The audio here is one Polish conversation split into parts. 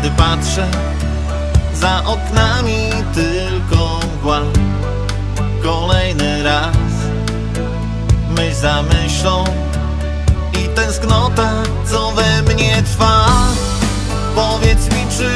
Gdy patrzę za oknami tylko mgła Kolejny raz myśl za myślą I tęsknota co we mnie trwa. Powiedz mi czy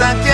hasta